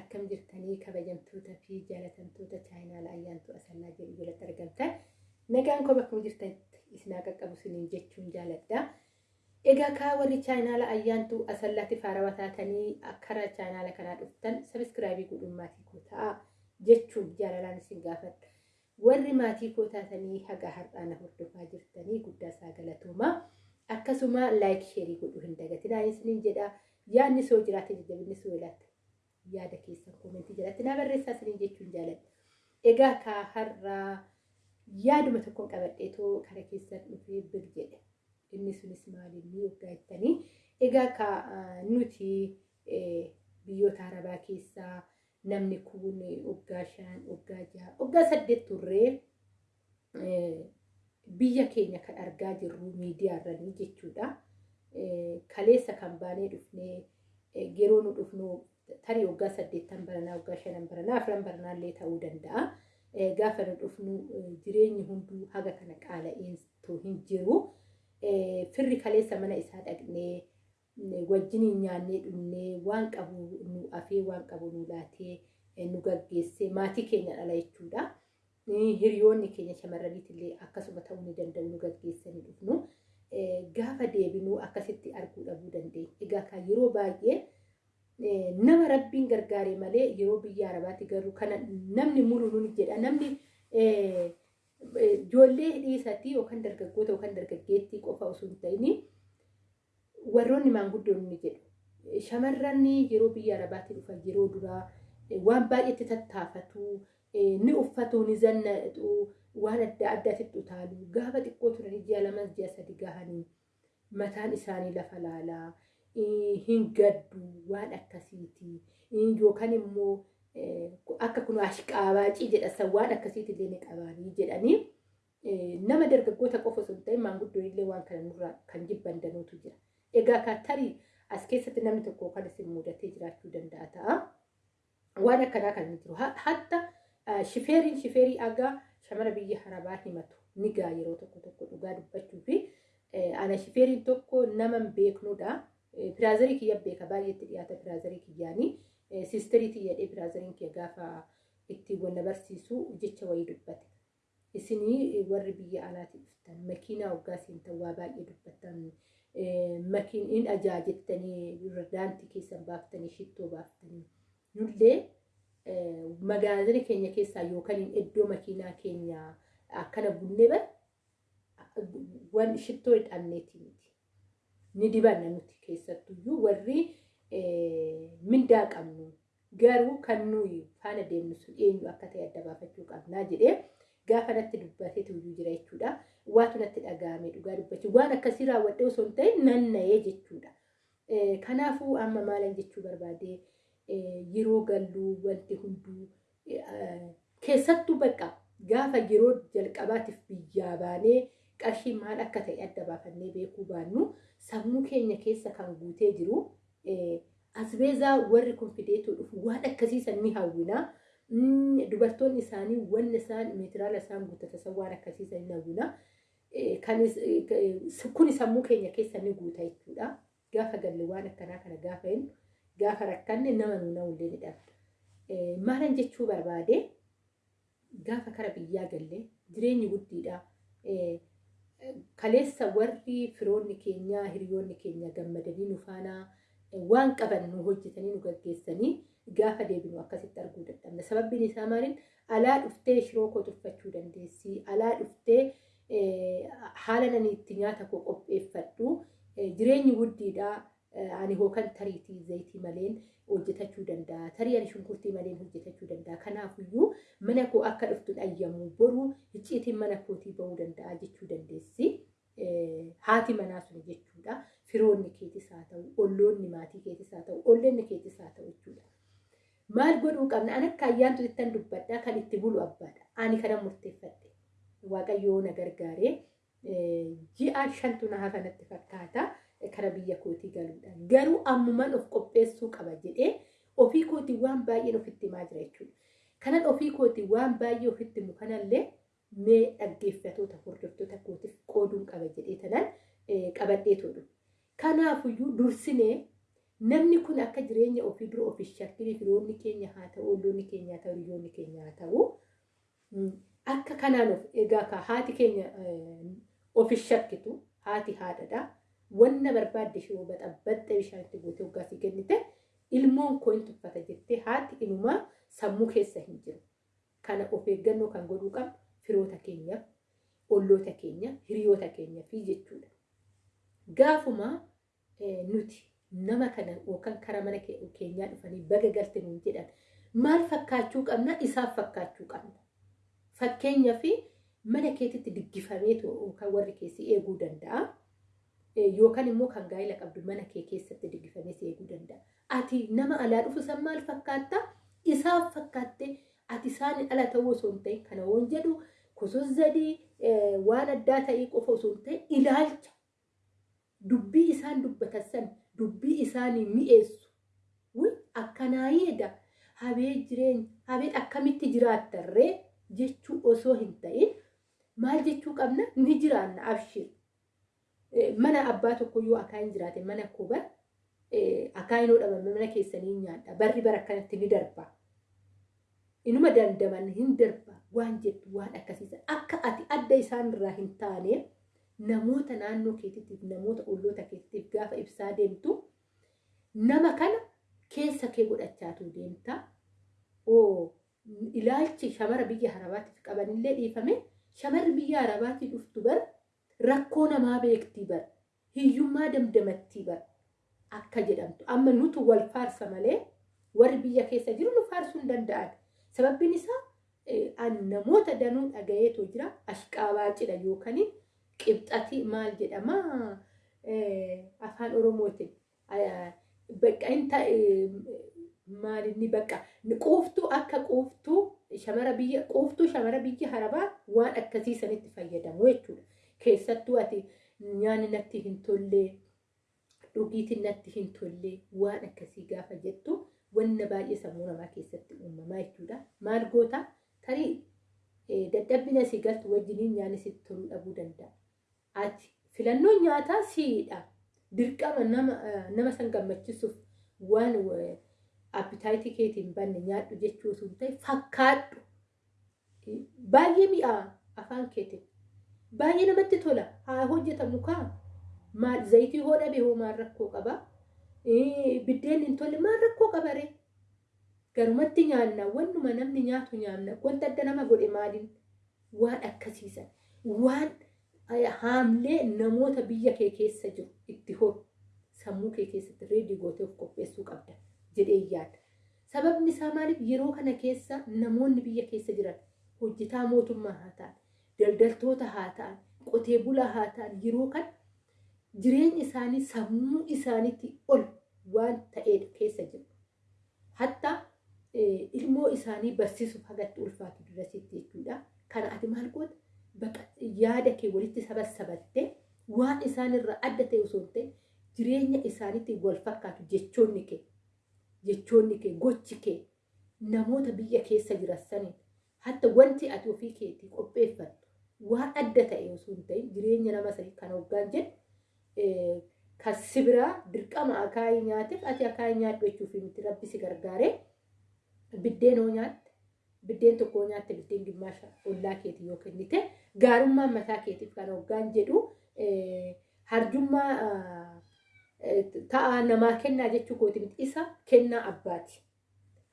akkam jirtanii kabajamtoota fi jaalatamtoota chaayinaala ayyaantu asallaa jedhu jalatti argamtan nagaan koo bakkuma jirtanitti isinaa qaqqabu siniin jechuun jaaladha. Egaa kaa warri chaayinaala ayyaantu asallaatti faarawaa taatanii akkara chaayinaala kanaa dhuftan sabiskiraabii godhuun maatii koo ta'a jechuun jaalalaan isin gaafadha. Warri maatii koo taatanii haga har'aa na hordofaa jirtanii guddaa isaa galatooma. Akkasuma laayik sheerii godhuu hin dagatinaa isiniin jedha. Yaadni soo jiraate jajjabinni soo ilaata. Yaada keessan koomentii jalatti naa barreessaa isiniin jechuun jaaladha. Egaa kaa har'aa yaaduma tokkoon qabadheetoo kara keessan dhufee bir jedhe. Inni sunis maalinni waggaa jettanii. Egaa kaa nuti biyyoota arabaa keessaa namni kun waggaa shan, waggaa jaha, waggaa saddeet turree biyya keenya kan argaa jirru miidiyaarranii jechuudha. Kaleessa kan baanee dhufnee yeroo nu dhufnu tarii waggaa saddeettan baranaa, waggaa shanan baranaa, afran baranaallee ta'uu danda'a. Gaafa nu dhufnu jireenyi hunduu haga kana qaala'intu hin jiru. Firri kaleessa mana isaa dhaqnee wajjiniin nyaannee dhunnee waan qabu nu afee waan qabu nu laatee nu gaggeessee maatii keenya dhala jechuudha. Hiriyoonni keenya shamarraniitillee akkasuma ta'uu ni danda'u nu gaggeessanii dhufnu. Gaafa deebinuu akkasitti arguu dhabuu dandeenya. Egaa kan yeroo baay'ee nama rabbiin gargaare malee yeroo biyya arabaatti garuu kana namni mulu nuni jedha. Namni ijoollee dhiisatii yookaan dargaggoota yookaan dargaggeettii qofa osoo hin ta'in warroonni maanguddoon jedhu. Shamarran yeroo biyya arabaatti dhufan yeroo duraa waan baay'eetti tattaafatu, ni uffatu, ni zannatu, waan adda addaatti utaalu. Gaafa xiqqoo turanii ji'a lama ji'a sadi gahanii mataan isaanii lafa laalaa, hin gaddu waan akkasiiti. Yookaan immoo akka kun ashqaabaacii jedhasan waan akkasiitillee ni qabaanii jedhanii nama dargaggoota qofa osoo hin ta'in maanguddoon illee waan kana nurraa kan jibban danuutu jira. Egaa kan tarii as keessatti namni tokko kan isin mudatee jiraachuu danda'a ta'a. Waan akkanaa kan jiru. Hatta shifeeriin shifeerii agaa shamara biyya arabaa himatu ni gaa yeroo tokko tokko dhugaa dubbachuu fi ana shifeeriin tokko nama hin beeknudha. Piraazarii kiyya beeka baay'eetti dhiyaata piraazarii kiyyaanii. Siistariitii jedhee piraazariin kiyya gaafa itti wal barsiisu jecha wayii dubbate. Isinii warri biyya alaatti dhuftan makiinaa waggaa seentan waa baay'ee dubbattan. Makiiniin ajaajettanii daantii keessan baaftanii shittoo baaftanii. Nullee magaazina keenya keessaa yookaan iddoo makiinaa keenya akkana bunnee bar waan shittoo hidhanneeti miti. Ni dibanna nuti keessattuyyuu warri mindaa qabnu garuu kan nuyi faana deemnu sun eenyu akka ta'e adda baafachuu qabnaa jedhee gaafa natti dubbatee tuyyuu jira jechuudha. Waatu natti dhaga'ame dhugaa dubbachuu waan akkasii raawwadhee osoo hin ta'in nanna'ee jechuudha. Kanaafuu amma maalan jechuu barbaadee yeroo galluu wanti hunduu keessattuu bakka gaafa yeroo jalqabaatiif biyyaa baanee qarshii maal akka ta'e adda baafannee beekuu baannu sammuu keenya keessa kan guutee jiru asbeezaa warri kun fideetoo dhufu waan akkasiisan ni hawwina. Dubartoonni isaanii wanni isaan meetiraala isaan guuttatan waan akkasiisan ni hawwina. Kun sammuu keenya keessa ni guuta jechuudha. Gaafa galle waan akkanaa kana gaafa hin gaafa rakkanne nama nuuna ullee ni dhabda. Maalan jechuu barbaade gaafa kara biyyaa galle jireenyi guddiidha. Kaleessa warri firoonni keenya hiriyoonni keenya gammadanii nu faana waan qaban nu hojjetanii nu gaggeessanii gaafa deebinu akkasitti arguu dadhabna. Sababbiin isaa maaliin alaa dhuftee shiroo koo tuffachuu dandeessi. Alaa dhuftee haala nani itti nyaata koo qopheeffadhu. Jireenyi guddiidha. Ani hookan tariitii zayitii maleen hojjetachuu danda'a. Tarii ani shunkurtii maleen hojjetachuu danda'a. Kanaafiyyuu mana koo akka dhuftu dhayyamu boru icciitiin mana kootii bahuu danda'a jechuu dandeessi. Haati manaa sun jechuudha. Firoonni keetis haa ta'u, olloonni maatii keetis haa ta'u, olleenni keetis haa ta'u jechuudha. Maal godhuu qabna? Ani akka ayyaantu ittiin dubbadhaa kan itti bulu abbaadha. Ani kana murteeffadhe. Waaqayyoo na gargaaree ji'a shantu na hafa natti fakkaata. Kara biyya kootii galuudha. Garuu ammumaan of qopheessuu qaba jedhee ofii kootii waan baay'een ofitti himaa jira jechuudha. Kanan ofii kootii waan baay'ee ofitti himu kanallee mee dhaggeeffatoota hordoftoota kootiif qooduun qaba jedhee tanan qabadhee tolu. Kanaafuyyuu dursinee namni kun akka jireenya ofii dura ofii shakkii firoonni keenya haa ta'u olloonni keenya haa ta'u hiriyoonni keenya haa ta'u akka kanaan egaa haati keenya ofii shakkitu haati haadhadha wanna barbaadde shiroo baxabbaxxe bishaanitti gootee hoggaasii kennite ilmoon koo hin tuffata jettee haati inumaa sammuu keessa hin jiru kana of eeggannoo kan godhuu qabnu firoota keenyaaf olloota keenya hiriyoota keenya fi jechuudha. Gaafuma nuti nama kana yookaan karaa mana keenyaa dhufanii baga galte nuun jedhan maal fakkaachuu qabna isaaf fakkaachuu qabna. Fakkeenyaa fi mana keetitti diggifamee kan warri keessi eeguu danda'a. Yookaan immoo kan gaa'ela qabdu mana kee keessatti diggifamee si eeguu danda'a. Ati nama alaa dhufu san maal fakkaata? Isaaf fakkaattee ati isaan ala ta'uu osoo hin ta'in kana waan jedhu kusuzzadii waan addaa ta'ee qofa osoo hin ta'in ilaalcha. Dubbii isaan dubbatan san dubbii isaanii mi'eessu. Akkanaa yeeda habee jireenya habee akkamitti jiraattarree jechuu osoo hin ta'in maal jechuu qabna? Ni jiraanna abshir mana abbaa tokko yoo akaan hin jiraate mana koo bar akaan hin dhabame mana keessanii nyaadha barri bara akkanatti ni darba. inuma dandaman hin darba waan jettu waan akkasiisan akka ati adda isaanirraa hin taane namoota naannoo keetiitiif namoota olloota keetiitiif gaafa ibsaa deemtu nama kana keessa kee godhachaatu deemta. Ilaalchi shamara biyya harabaatiif qabanillee dhiifame shamarri biyya harabaatii dhuftu bar rakkoo namaa beektii bar hiyyummaa damdamattii bar akka jedhamtu. Amma nutu wal faarsa malee warri biyya keessa jiru nu faarsuu hin danda'an. Sababbiin isaa namoota danuu dhagayeetoo jira. Ashqaabaa cidha yookaan qibxati maal jedhama? Afaan oromootiin. Bakka inta maalinni bakka quuftuu akka quuftuu shamara biyya quuftuu shamara biyya harabaa waan akkasii sanitti fayyadamu jechuudha. Nyaanni natti hin tollee dhugiitiin natti hin tollee waan akkasii gaafa jettu. wanna baay'ee sammuu namaa keessatti uumamaa jechuudha. Maal goota tarii dadhabbina si galtu wajjiniin nyaanni sitti toluu dhabuu danda'a. Ati filannoon nyaataa siidha. Dirqama nama san gammachiisuuf waan appitaayitii keetiin banne nyaadhu jechuu osoo hin ta'in fakkaadhu. Baay'ee mi'aa afaan keetiin. Baay'ee namatti tola. Haa hojjetamu kaa. Maal zayitii hoo dhabe hoo maal rakkoo qabaa? biddeen hin tolle maal rakkoo qabaree garumatti nyaanna wannuma namni nyaatu nyaanna wanta adda nama godhe maaliin waan akkasiisan waan haamlee namoota biyya kee keessa jiru itti hor sammuu kee keessatti reedii gootee of qopheessuu qabda jedhee yaada. Sababni isaa maaliif yeroo kana keessa namoonni biyya keessa jiran hojjetaa mootummaa haa ta'an daldaltoota haa ta'an qotee bulaa haa ta'an yeroo kana jireenya isaanii sammuu isaaniitti ol waan ta'edha keessa jiru. Hatta ilmoo isaanii barsiisuuf hagatti ulfaatu durasitti jechuudha. Kana ati maal goota? Yaada kee walitti sabassabattee waan isaanirraa adda ta'e osoo ta'in jireenya isaaniitti wal fakkaatu jechoonni kee jechoonni kee gochi kee namoota biyya keessa jiran saniin hatta wanti ati ofii keetii qopheeffattu waan adda ta'e osoo hin ta'in jireenya nama sanii kan hoggaan jedhu kan sibiraa dirqama akaayii nyaateef ati akaayii nyaadhu jechuuf miti rabbi si gargaaree biddeen hoo nyaatte biddeen tokko nyaatte biddeen gimmaasha ollaa keetii yoo kennite gaarummaan mataa keetiif kan hoggaan jedhu harjummaa ta'a namaa kennaa jechuu kooti miti isa kennaa abbaati.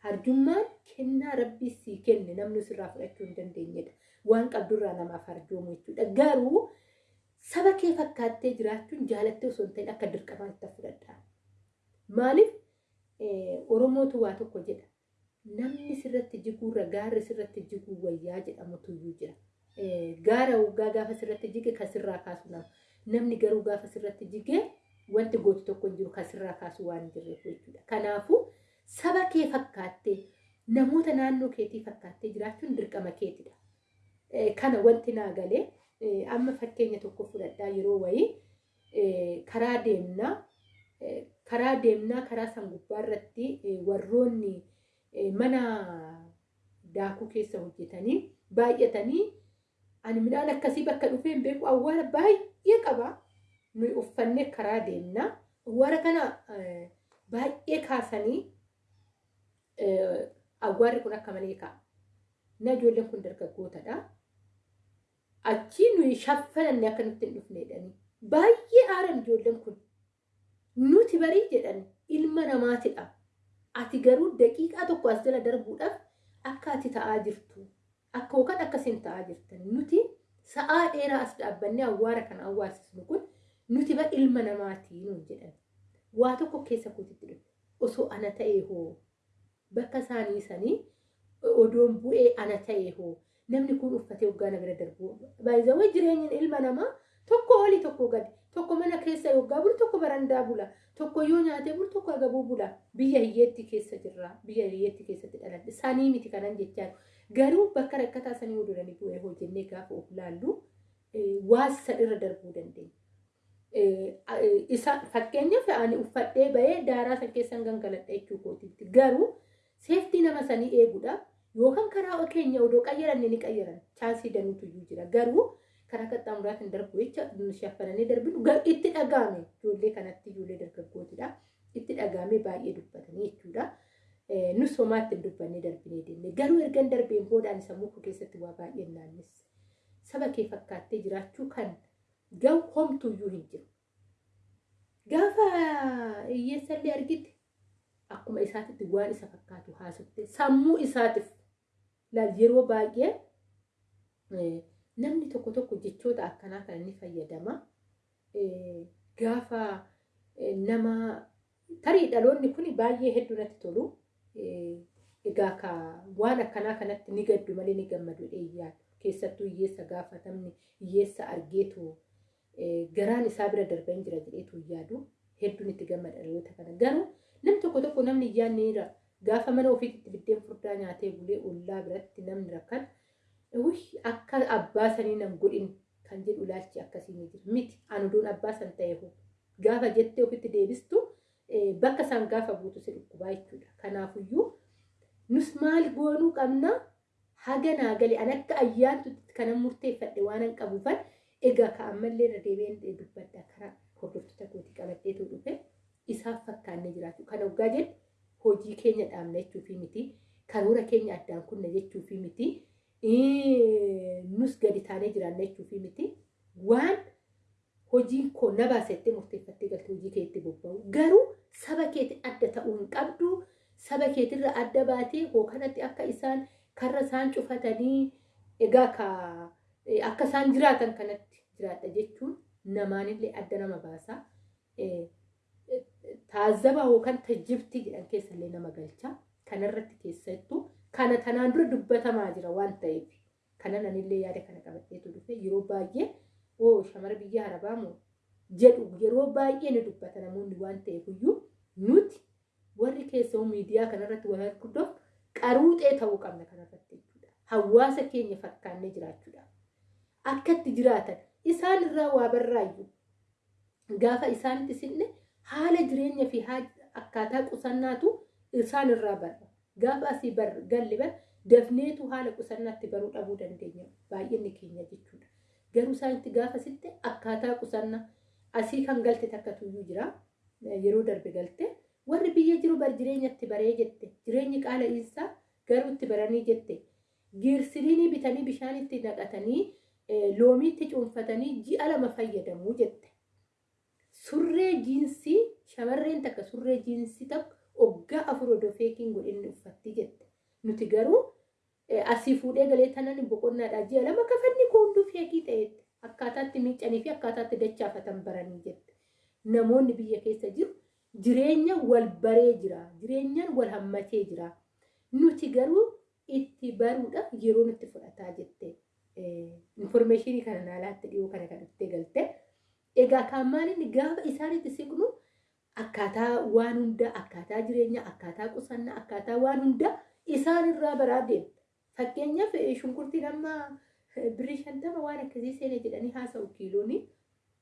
Harjummaan kennaa rabbi sii kenne namni sirraa fudhachuu hin dandeenyedha. Waan qabdurraa namaaf harjoomu jechuudha. Garuu saba kee fakkaattee jiraachuun jaalattee osoo hin ta'in akka dirqamaatti fudhadhaa. Maaliif Oromootu waa tokko jedha. Namni sirratti jiguurra gaarri sirratti jiguu wayyaa jedhamutu iyyuu jira. Gaara waggaa gaafa sirratti jige kan sirraa kaasu nama. Namni garuu gaafa sirratti jigee wanti gootu tokko hin jiru kan sirraa kaasu waan hin jirreef jechuudha. Kanaafuu saba kee fakkaattee namoota naannoo keetii fakkaattee jiraachuun dirqama keetidha. Kana wanti naa galee amma fakkeenya tokko fudhadhaa yeroo wayii karaa deemnaa karaa deemnaa karaa san gubbaa irratti warroonni mana daakuu keessa hojjetanii baay'atanii ani midhaan akkasii bakka dhufee hin beeku awwaara baay'ee qaba nuyi uffannee karaa deemnaa awwaara kana baay'ee kaasanii awwaarri kun akka malee ka'a. Na ijoolleen kun dargaggootadha. Achii nuyi shaffananne akka nutti hin dhufne jedhanii. Baay'ee aaran ijoolleen kun. Nuti barii jedhan ilma namaatidha. Ati garuu daqiiqaa tokko as jala darbuudhaaf akka ati ta'aa jirtu. Akka yookaan akkasiin ta'aa jirtan. Nuti sa'aa dheeraa as dhaabbannee awwaara kana awwaalsisnu kun nuti ba ilma namaatii nuun jedhan. Waa tokko keessa kootitti dhufe. Osoo ana ta'ee hoo bakka isaanii sanii odoon bu'ee ana ta'ee hoo namni kun uffatee waggaa na bira darbu. Baay'izawwan jireenyi ilma namaa tokko olii tokko gadi. Tokko mana keessa yoggaa bulu tokko barandaa bula. Tokko yoo nyaatee bulu tokko agabuu bula. Biyya hiyyeetti keessa jirra. Biyya hiyyeetti keessatti dhaladhe sanii miti kanan jechaan. Garuu bakka rakkataa sanii hodolanii bu'ee hojjennee gaafa of laallu waasa irra darbuu dandeenya. Isa fakkeenyaaf ani uffadhee bahee daaraa san keessan gangaladha jechuu kootiitti. Garuu seeftii nama sanii eeguudhaaf yookaan karaa keenya odoo qayyaranne ni qayyaran. Chaansii danuutu iyyuu jira. Garuu karaa qaxxaamuraatiin darbu jecha shaffananii darbinu itti dhagaame ijoollee kanatti ijoollee dargaggootidha itti dhagaame baay'ee dubbatanii jechuudha. Nus homaatti hin dubbannee darbinee deemne. Garuu ergan darbeen boodaan sammuu koo keessatti waa baay'ee naannis saba kee fakkaattee jiraachuu kan gahu homtuuyyuu hin jiru. Gaafa hiyyeessallee argite akkuma isaatitti waan isa fakkaatu haasofte sammuu isaatiif laal yeroo baay'ee namni tokko tokko jechoota akkanaa kana ni fayyadama. Gaafa nama tarii dhaloonni kun baay'ee hedduu natti tolu. Egaa ka waan akkanaa kanatti ni gaddu malee ni gammadu dheeyyaa keessattuu hiyyeessa gaafatamni hiyyeessa argeetu garaan isaa bira darbee jira jedheetu yaadu hedduun itti gammada dhaloota kana garuu namni tokko tokko namni iyyaanni gaafa mana ofiitti biddeen furdaa nyaatee bulee ollaa biratti namni rakkan akka abbaa sanii nan godhin kan jedhu ilaalchi akkasii ni jira. Miti anuduun abbaa san ta'e gaafa jettee ofitti deebistu bakka isaan gaafa buutu si dhukkubaa jechuudha. Kanaafuyyuu nus maal goonuu qabna? Haga naa galee an akka ayyaantutti kanan murteeffadhe waan an qabuufan egaa ka ammallee irra deebi'een dubbadda karaa hordoftoota kootii qabadheetu dhufe isaaf fakkaannee jiraatu. Kan hoggaa jedhu hojii keenya dhaabna jechuufi miti. Karoora keenya addaan kunna jechuufi miti. Nus gadi taanee jiraanna jechuufi miti. Waan hojiin koo na baasettee murteeffattee galte hojii keetti bobba'u. Garuu saba keetti adda ta'uu hin qabdu. Saba keetirra adda baatee hookanatti akka isaan karra isaan cufatanii egaa akka isaan jiraatan kanatti jiraadha jechuun namaanillee adda nama baasa. Taazzaba yookaan tajjibtii jedhan keessallee nama galcha. Kanarratti keessattuu kana tanaan dura dubbatamaa jira waan ta'eef kana nanillee yaada kana qabadheetu dhufe yeroo baay'ee oo shamara biyya arabaa moo jedhu yeroo baay'ee ni dubbata namoonni waan ta'eef iyyuu nuti warri keessoo miidiyaa kanarratti wal arguudhaaf qaruuxee ta'uu qabna kanarratti jechuudha. Hawaasa keenya fakkaannee jiraachuudha. Akka itti jiraatan isaan irraa waa barraayyuu gaafa isaanitti sinne haala jireenya fi akkaataa qusannaatu isaan irraa barra. Gaafa asii galli bar dafneetu haala qusannaatti baruu dhabuu dandeenya baay'inni keenya jechuudha. Garuu isaanitti gaafa sitte akkaataa qusannaa asii kan galte takka tuyyuu jira. Yeroo darbe galte warri biyya jiru bar jireenyatti baree jette jireenyi qaala isaa garuu itti baranii jette giirsiliinii bitanii bishaan itti naqatanii loomiitti cuunfatanii ji'a lama fayyadamuu jette. Surree jiinsii shamarreen takka surree jiinsii takka waggaa afur odoo feekiin godhinni uffatti jette. Nuti garuu asii fuudhee galee tanan boqonnaadhaa ji'a lama kafanni koonduu feekii ta'etti akkaataatti miicanii fi akkaataatti dachaafatan baranii jette. Namoonni biyya keessa jiru jireenya wal baree jira. Jireenyaan wal hammatee jira. Nuti garuu itti baruudhaaf yeroo nutti fudhataa jette. Infoormeeshinii kana naalaatti dhiyoo kana kan dhuftee galte. Egaa kan maaliin gaafa isaanitti siqnu akkaataa waan hundaa akkaataa jireenyaa akkaataa qusannaa akkaataa waan hundaa isaan irraa baraa deemta. Fakkeenyaaf shunkurtiin amma birrii shantama waan akkasii seenee jedhanii haasa'u kiilooni.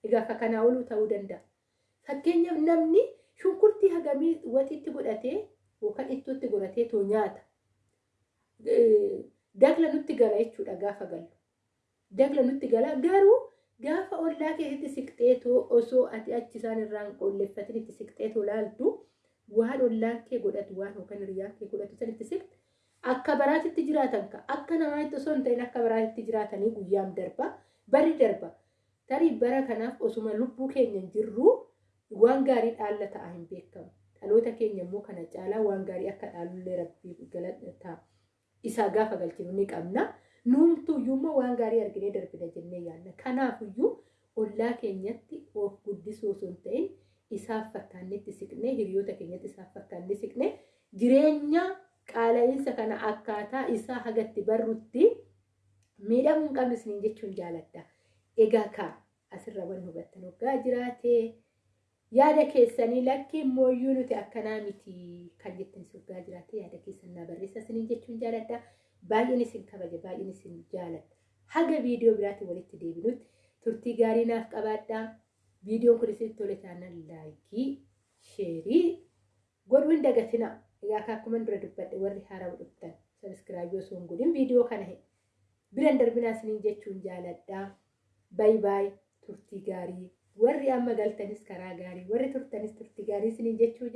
Egaa akka kanaa oluu ta'uu danda'a. Fakkeenyaaf namni shunkurtii hagamii waxiitti godhatee yookaan ittootti godhatee too nyaata. Dagla nutti gala jechuudha gaafa gallu. Dagla nutti gala garuu gaafa ollaa keessatti siqxeetoo osoo ati achi isaan irraan qolleeffatin itti siqxeetoo laaltu waan ollaan kee godhatu waan yookaan hiriyyaan kee godhatu sanitti siqte akka baraatitti jiraatan ka. Akka namaatti osoo hin ta'in akka baraatitti jiraatanii guyyaan darba bari darba. Tarii bara kanaaf osuma lubbuu keenya hin jirru waan gaarii dhaalla ta'a hin beekamu. Dhaloota keenya immoo kana caalaa waan gaarii akka dhaalullee rabbii isaa gaafa galchinu ni qabna nuumtuyyuu immoo waan gaarii arginee darbina jennee yaadna kanaafuyyuu ollaa keenyatti of guddisuu osoo hin ta'in isaaf fakkaannetti siqnee hiriyoota keenyatti isaaf fakkaannee siqnee jireenya qaala'iinsa kana akkaataa isaa hagatti barrutti miidhamuu hin qabne isiniin jechuun jaaladha. Egaa kaa asirra waan hubattan hoggaa jiraatee yaada keessanii lakkii mooyyuu nuti akkanaa miti kan jettanis hoggaa jiraatee yaada keessan naa barreessa isiniin jechuun jaaladha. Baay'een isin kabaja baay'een isin jaaladha. Haga viidiyoo biraatti walitti deebinutti turtii gaarii naaf qabaadhaa. Viidiyoon kun isin tole taanaan laayikii, sheerii godhuu hin dagatina. Egaa akkuma dura dubbadhe warri haaraa dhuftan sabiskiraaybii osoo hin godhin viidiyoo kana biran darbinaa isiniin jechuun jaaladhaa. Baay baay turtii gaarii warri amma galtanis karaa gaarii warri turtanis turtii gaarii isiniin jechuu